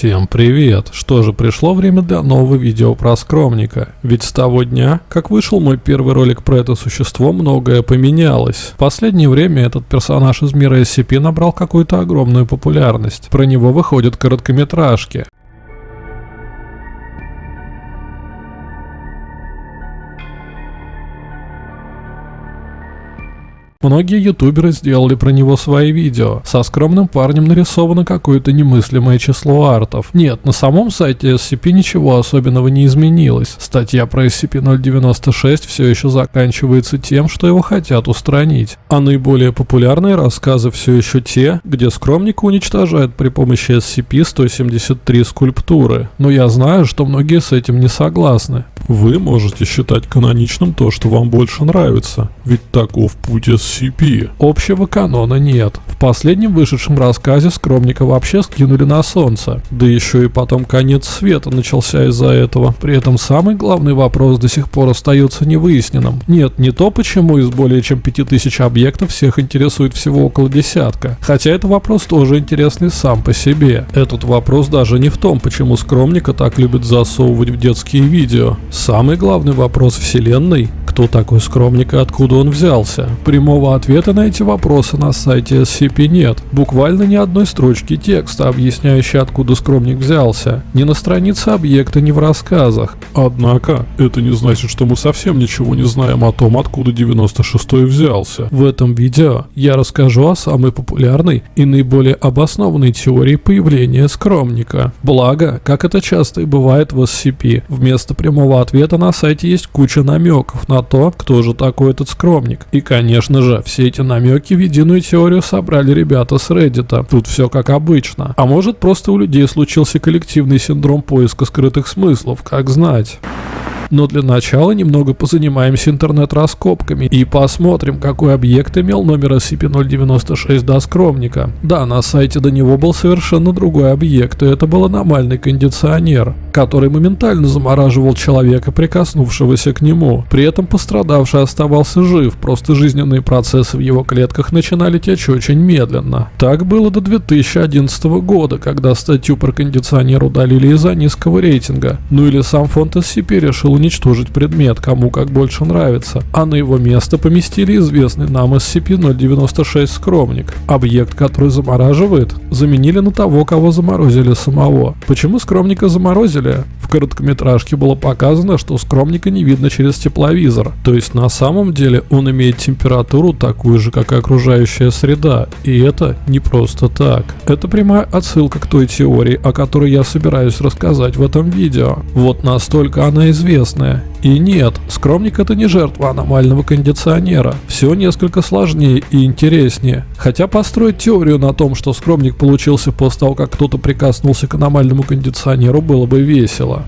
Всем привет! Что же, пришло время для нового видео про скромника. Ведь с того дня, как вышел мой первый ролик про это существо, многое поменялось. В последнее время этот персонаж из мира SCP набрал какую-то огромную популярность. Про него выходят короткометражки. Многие ютуберы сделали про него свои видео. Со скромным парнем нарисовано какое-то немыслимое число артов. Нет, на самом сайте SCP ничего особенного не изменилось. Статья про SCP-096 все еще заканчивается тем, что его хотят устранить. А наиболее популярные рассказы все еще те, где скромника уничтожают при помощи SCP-173 скульптуры. Но я знаю, что многие с этим не согласны. Вы можете считать каноничным то, что вам больше нравится, ведь таков путь SCP. Общего канона нет. В последнем вышедшем рассказе скромника вообще скинули на солнце. Да еще и потом конец света начался из-за этого. При этом самый главный вопрос до сих пор остается невыясненным. Нет, не то, почему из более чем 5000 объектов всех интересует всего около десятка. Хотя это вопрос тоже интересный сам по себе. Этот вопрос даже не в том, почему скромника так любят засовывать в детские видео. Самый главный вопрос вселенной – кто такой скромник и откуда он взялся? Прямого ответа на эти вопросы на сайте SCP нет. Буквально ни одной строчки текста, объясняющей откуда скромник взялся. Ни на странице объекта, ни в рассказах. Однако, это не значит, что мы совсем ничего не знаем о том, откуда 96-й взялся. В этом видео я расскажу о самой популярной и наиболее обоснованной теории появления скромника. Благо, как это часто и бывает в SCP, вместо прямого ответа на сайте есть куча намеков на то, кто же такой этот скромник. И, конечно же, все эти намеки в единую теорию собрали ребята с Reddit. Тут все как обычно. А может просто у людей случился коллективный синдром поиска скрытых смыслов, как знать. Но для начала немного позанимаемся интернет-раскопками и посмотрим, какой объект имел номер SCP-096 до скромника. Да, на сайте до него был совершенно другой объект, и это был аномальный кондиционер, который моментально замораживал человека, прикоснувшегося к нему. При этом пострадавший оставался жив, просто жизненные процессы в его клетках начинали течь очень медленно. Так было до 2011 года, когда статью про кондиционер удалили из-за низкого рейтинга. Ну или сам фонд SCP решил уничтожить предмет, кому как больше нравится, а на его место поместили известный нам SCP-096 скромник. Объект, который замораживает, заменили на того, кого заморозили самого. Почему скромника заморозили? В короткометражке было показано, что скромника не видно через тепловизор, то есть на самом деле он имеет температуру такую же, как и окружающая среда, и это не просто так. Это прямая отсылка к той теории, о которой я собираюсь рассказать в этом видео. Вот настолько она известна интересное. И нет, скромник это не жертва аномального кондиционера. Все несколько сложнее и интереснее. Хотя построить теорию на том, что скромник получился после того, как кто-то прикоснулся к аномальному кондиционеру, было бы весело.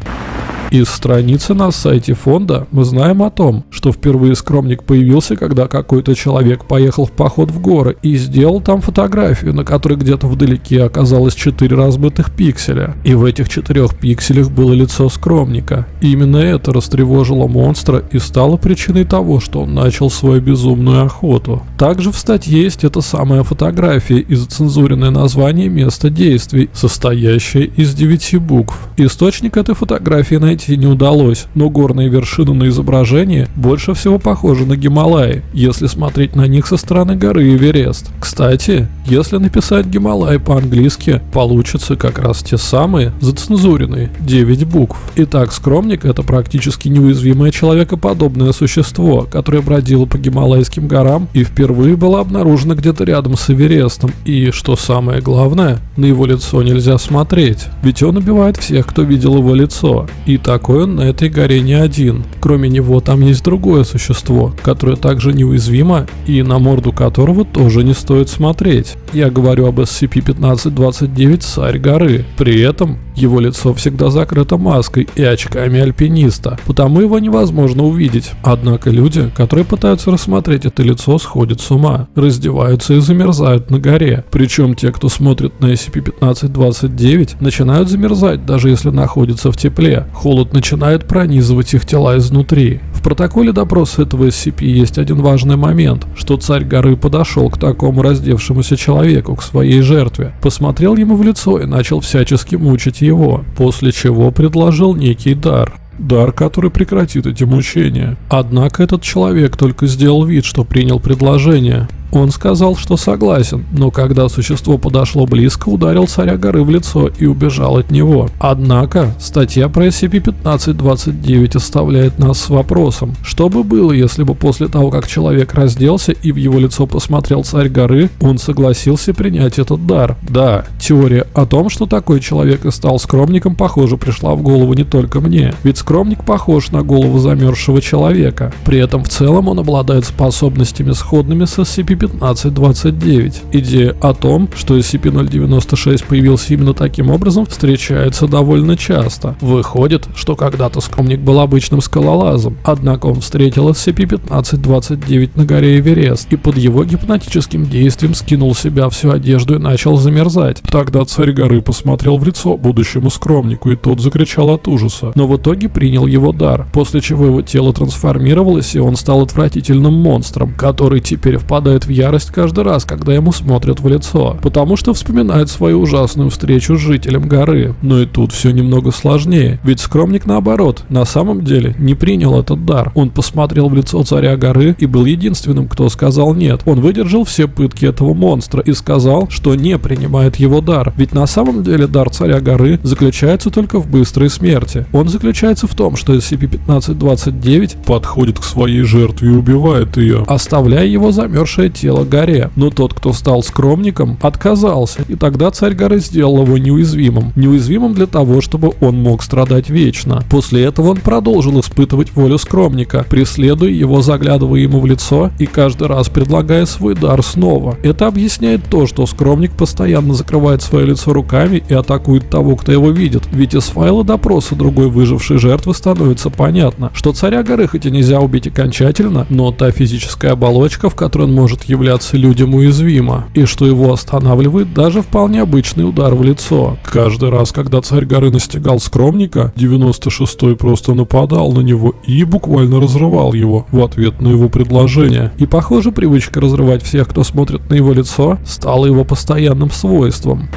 Из страницы на сайте фонда мы знаем о том, что впервые скромник появился, когда какой-то человек поехал в поход в горы и сделал там фотографию, на которой где-то вдалеке оказалось 4 размытых пикселя. И в этих четырех пикселях было лицо скромника. И именно это растревожило монстра и стало причиной того, что он начал свою безумную охоту. Также в статье есть эта самая фотография и зацензуренное название места действий, состоящее из 9 букв. Источник этой фотографии найти найти не удалось, но горные вершины на изображении больше всего похожи на Гималаи, если смотреть на них со стороны горы Эверест. Кстати, если написать Гималай по-английски, получится как раз те самые зацензуренные 9 букв. Итак, скромник это практически неуязвимое человекоподобное существо, которое бродило по Гималайским горам и впервые было обнаружено где-то рядом с Эверестом. И, что самое главное, на его лицо нельзя смотреть, ведь он убивает всех, кто видел его лицо. И так такой он на этой горе не один. Кроме него там есть другое существо, которое также неуязвимо и на морду которого тоже не стоит смотреть. Я говорю об SCP-1529 «Царь горы». При этом его лицо всегда закрыто маской и очками альпиниста, потому его невозможно увидеть. Однако люди, которые пытаются рассмотреть это лицо, сходят с ума, раздеваются и замерзают на горе. Причем те, кто смотрит на SCP-1529, начинают замерзать, даже если находятся в тепле. Холод начинает пронизывать их тела изнутри. В протоколе допроса этого SCP есть один важный момент, что царь горы подошел к такому раздевшемуся человеку, к своей жертве, посмотрел ему в лицо и начал всячески мучить его, после чего предложил некий дар. Дар, который прекратит эти мучения. Однако этот человек только сделал вид, что принял предложение. Он сказал, что согласен, но когда существо подошло близко, ударил царя горы в лицо и убежал от него. Однако, статья про SCP-1529 оставляет нас с вопросом, что бы было, если бы после того, как человек разделся и в его лицо посмотрел царь горы, он согласился принять этот дар. Да, теория о том, что такой человек и стал скромником, похоже, пришла в голову не только мне, ведь скромник похож на голову замерзшего человека. При этом в целом он обладает способностями сходными с SCP 1529. Идея о том, что SCP-096 появился именно таким образом, встречается довольно часто. Выходит, что когда-то скромник был обычным скалолазом, однако он встретил SCP-1529 на горе Эверест и под его гипнотическим действием скинул себя всю одежду и начал замерзать. Тогда царь горы посмотрел в лицо будущему скромнику, и тот закричал от ужаса. Но в итоге принял его дар, после чего его тело трансформировалось, и он стал отвратительным монстром, который теперь впадает в ярость каждый раз, когда ему смотрят в лицо, потому что вспоминает свою ужасную встречу с жителем горы. Но и тут все немного сложнее, ведь скромник наоборот, на самом деле не принял этот дар. Он посмотрел в лицо царя горы и был единственным, кто сказал нет. Он выдержал все пытки этого монстра и сказал, что не принимает его дар, ведь на самом деле дар царя горы заключается только в быстрой смерти. Он заключается в том, что SCP-1529 подходит к своей жертве и убивает ее, оставляя его замерзшее тело тело горе. Но тот, кто стал скромником, отказался, и тогда царь горы сделал его неуязвимым. Неуязвимым для того, чтобы он мог страдать вечно. После этого он продолжил испытывать волю скромника, преследуя его, заглядывая ему в лицо и каждый раз предлагая свой дар снова. Это объясняет то, что скромник постоянно закрывает свое лицо руками и атакует того, кто его видит. Ведь из файла допроса другой выжившей жертвы становится понятно, что царя горы хоть и нельзя убить окончательно, но та физическая оболочка, в которой он может являться людям уязвимо, и что его останавливает даже вполне обычный удар в лицо. Каждый раз, когда царь горы настигал скромника, 96-й просто нападал на него и буквально разрывал его в ответ на его предложение. И похоже, привычка разрывать всех, кто смотрит на его лицо, стала его постоянным свойством.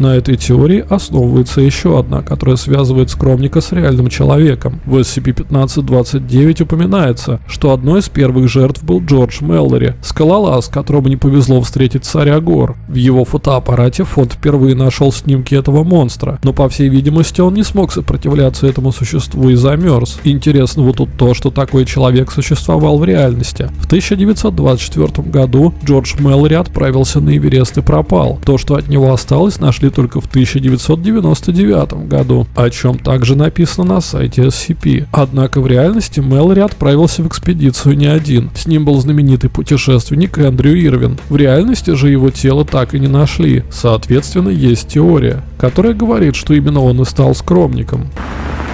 На этой теории основывается еще одна, которая связывает скромника с реальным человеком. В SCP-1529 упоминается, что одной из первых жертв был Джордж Меллори, скалолаз, которому не повезло встретить царя гор. В его фотоаппарате фонд впервые нашел снимки этого монстра, но по всей видимости он не смог сопротивляться этому существу и замерз. Интересно вот тут то, что такой человек существовал в реальности. В 1924 году Джордж Меллори отправился на Эверест и пропал. То, что от него осталось, нашли нашли только в 1999 году, о чем также написано на сайте SCP. Однако в реальности Мэлори отправился в экспедицию не один. С ним был знаменитый путешественник Эндрю Ирвин. В реальности же его тело так и не нашли. Соответственно, есть теория, которая говорит, что именно он и стал скромником.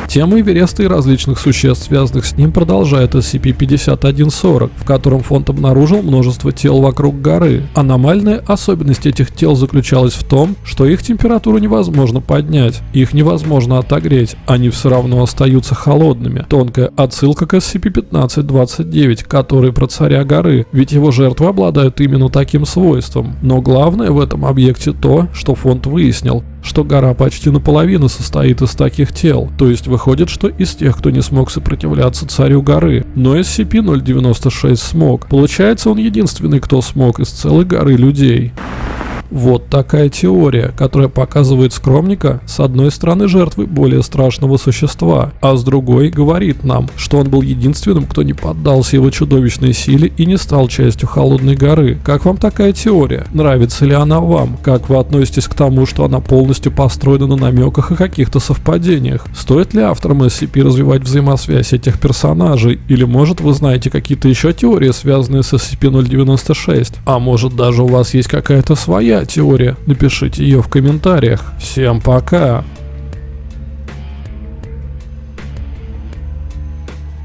Тема Эвереста и различных существ, связанных с ним, продолжает SCP-5140, в котором фонд обнаружил множество тел вокруг горы. Аномальная особенность этих тел заключалась в том, что их температуру невозможно поднять, их невозможно отогреть, они все равно остаются холодными. Тонкая отсылка к SCP-1529, который про царя горы, ведь его жертвы обладают именно таким свойством. Но главное в этом объекте то, что фонд выяснил, что гора почти наполовину состоит из таких тел, то есть выходит, что из тех, кто не смог сопротивляться царю горы. Но SCP-096 смог. Получается, он единственный, кто смог из целой горы людей. Вот такая теория, которая показывает скромника с одной стороны жертвы более страшного существа, а с другой говорит нам, что он был единственным, кто не поддался его чудовищной силе и не стал частью Холодной горы. Как вам такая теория? Нравится ли она вам? Как вы относитесь к тому, что она полностью построена на намеках и каких-то совпадениях? Стоит ли авторам SCP развивать взаимосвязь этих персонажей? Или может вы знаете какие-то еще теории, связанные с SCP-096? А может даже у вас есть какая-то своя теория? Напишите ее в комментариях. Всем пока!